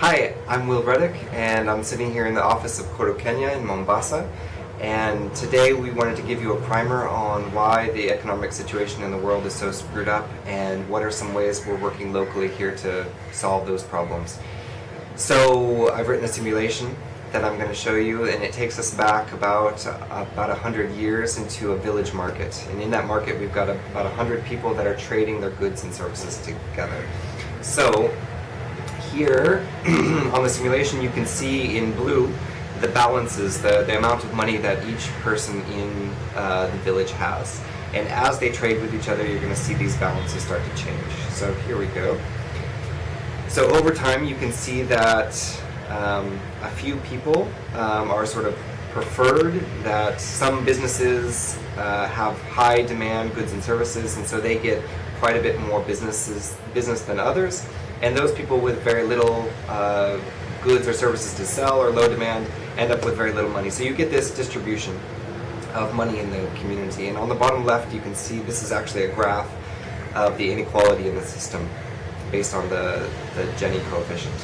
Hi, I'm Will Ruddick and I'm sitting here in the office of Koru Kenya in Mombasa and today we wanted to give you a primer on why the economic situation in the world is so screwed up and what are some ways we're working locally here to solve those problems. So I've written a simulation that I'm going to show you and it takes us back about about a hundred years into a village market and in that market we've got about a hundred people that are trading their goods and services together. So here on the simulation you can see in blue the balances, the, the amount of money that each person in uh, the village has. And as they trade with each other, you're going to see these balances start to change. So here we go. So over time, you can see that um, a few people um, are sort of preferred, that some businesses uh, have high demand goods and services, and so they get quite a bit more businesses business than others. And those people with very little uh, goods or services to sell or low demand end up with very little money. So you get this distribution of money in the community. And on the bottom left, you can see this is actually a graph of the inequality in the system based on the, the Gini coefficient.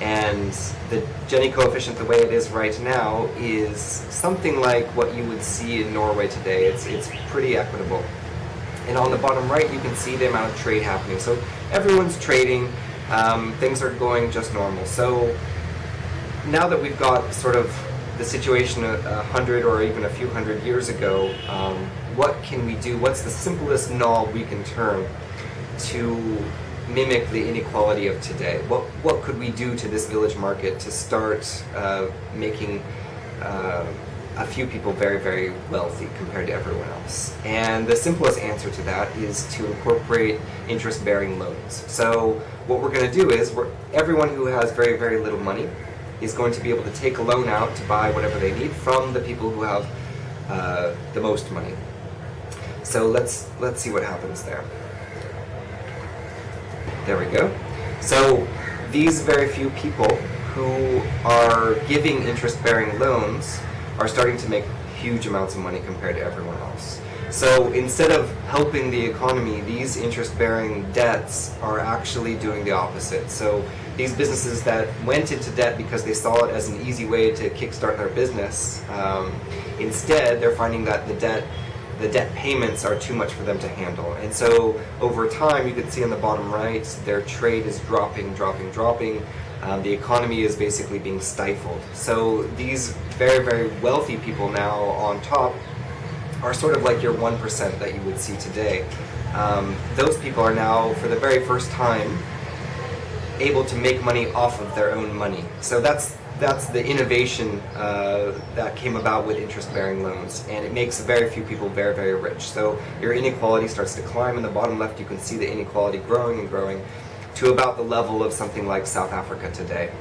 And the Gini coefficient, the way it is right now, is something like what you would see in Norway today. It's, it's pretty equitable. And on the bottom right, you can see the amount of trade happening. So everyone's trading, um, things are going just normal. So now that we've got sort of the situation a, a hundred or even a few hundred years ago, um, what can we do? What's the simplest knob we can turn to mimic the inequality of today? What, what could we do to this village market to start uh, making uh, a few people very, very wealthy compared to everyone else? And the simplest answer to that is to incorporate interest-bearing loans. So what we're going to do is, everyone who has very, very little money is going to be able to take a loan out to buy whatever they need from the people who have uh, the most money. So let's let's see what happens there. There we go. So these very few people who are giving interest-bearing loans are starting to make huge amounts of money compared to everyone else. So instead of helping the economy, these interest-bearing debts are actually doing the opposite. So these businesses that went into debt because they saw it as an easy way to kickstart their business, um, instead they're finding that the debt the debt payments are too much for them to handle. And so over time, you can see on the bottom right, their trade is dropping, dropping, dropping. Um, the economy is basically being stifled. So these very, very wealthy people now on top are sort of like your 1% that you would see today. Um, those people are now, for the very first time, able to make money off of their own money. So that's that's the innovation uh, that came about with interest-bearing loans, and it makes very few people very, very rich. So your inequality starts to climb. In the bottom left, you can see the inequality growing and growing to about the level of something like South Africa today.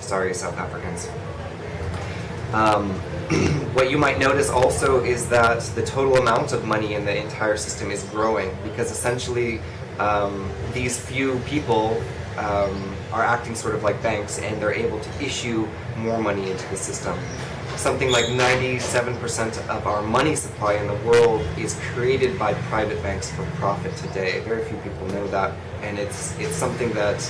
Sorry, South Africans. Um, what you might notice also is that the total amount of money in the entire system is growing because essentially um, these few people um, are acting sort of like banks and they're able to issue more money into the system. Something like 97% of our money supply in the world is created by private banks for profit today. Very few people know that. And it's, it's something that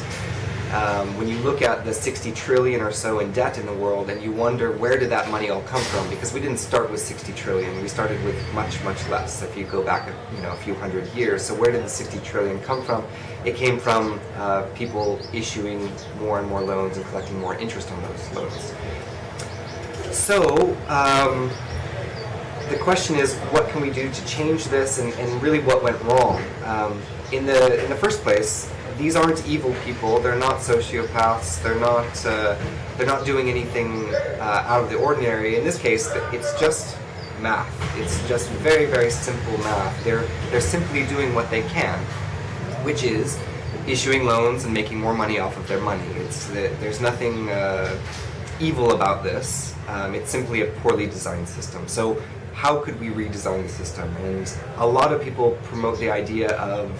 um, when you look at the 60 trillion or so in debt in the world and you wonder where did that money all come from because we didn't start with 60 trillion. We started with much much less if you go back you know a few hundred years. So where did the 60 trillion come from? It came from uh, people issuing more and more loans and collecting more interest on those loans so um, the question is what can we do to change this and, and really what went wrong um, in the in the first place these aren't evil people. They're not sociopaths. They're not uh, they're not doing anything uh, out of the ordinary. In this case, it's just math. It's just very very simple math. They're they're simply doing what they can, which is issuing loans and making more money off of their money. It's there's nothing uh, evil about this. Um, it's simply a poorly designed system. So how could we redesign the system? And a lot of people promote the idea of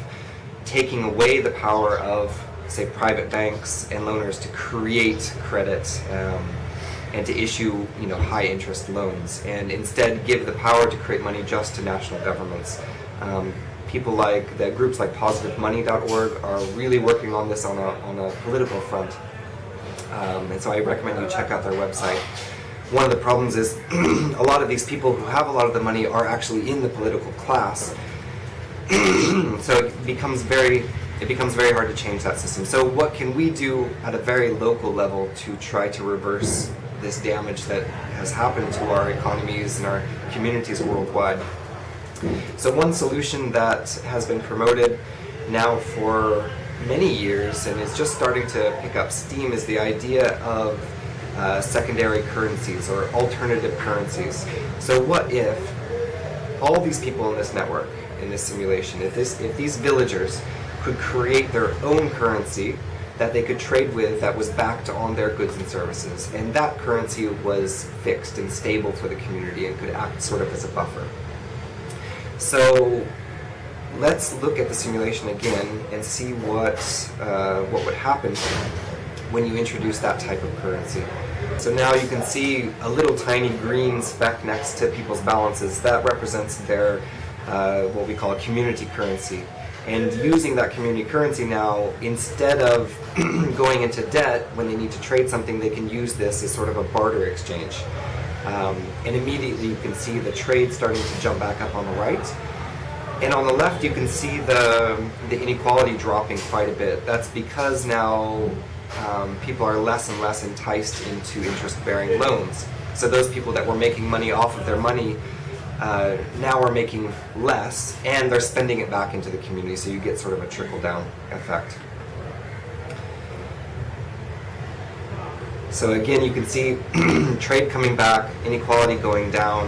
taking away the power of, say, private banks and loaners to create credit um, and to issue, you know, high interest loans, and instead give the power to create money just to national governments. Um, people like the groups like PositiveMoney.org are really working on this on a on a political front. Um, and so I recommend you check out their website. One of the problems is a lot of these people who have a lot of the money are actually in the political class. so it becomes very it becomes very hard to change that system. So what can we do at a very local level to try to reverse this damage that has happened to our economies and our communities worldwide? So one solution that has been promoted now for many years and is just starting to pick up steam is the idea of uh, secondary currencies or alternative currencies. So what if all these people in this network, in this simulation, if, this, if these villagers could create their own currency that they could trade with that was backed on their goods and services, and that currency was fixed and stable for the community and could act sort of as a buffer. So let's look at the simulation again and see what, uh, what would happen when you introduce that type of currency. So now you can see a little tiny green speck next to people's balances. That represents their, uh, what we call a community currency. And using that community currency now, instead of going into debt when they need to trade something, they can use this as sort of a barter exchange. Um, and immediately you can see the trade starting to jump back up on the right. And on the left you can see the, the inequality dropping quite a bit. That's because now um, people are less and less enticed into interest-bearing loans. So those people that were making money off of their money uh, now are making less, and they're spending it back into the community, so you get sort of a trickle-down effect. So again, you can see trade coming back, inequality going down.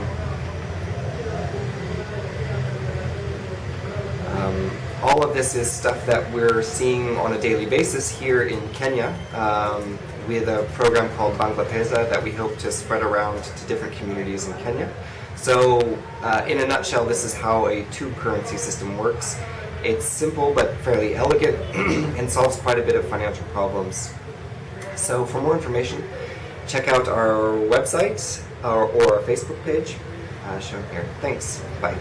Um, all of this is stuff that we're seeing on a daily basis here in Kenya um, with a program called Bangla Pesa that we hope to spread around to different communities in Kenya. So uh, in a nutshell, this is how a two-currency system works. It's simple but fairly elegant and solves quite a bit of financial problems. So for more information, check out our website or, or our Facebook page uh, shown here. Thanks. Bye.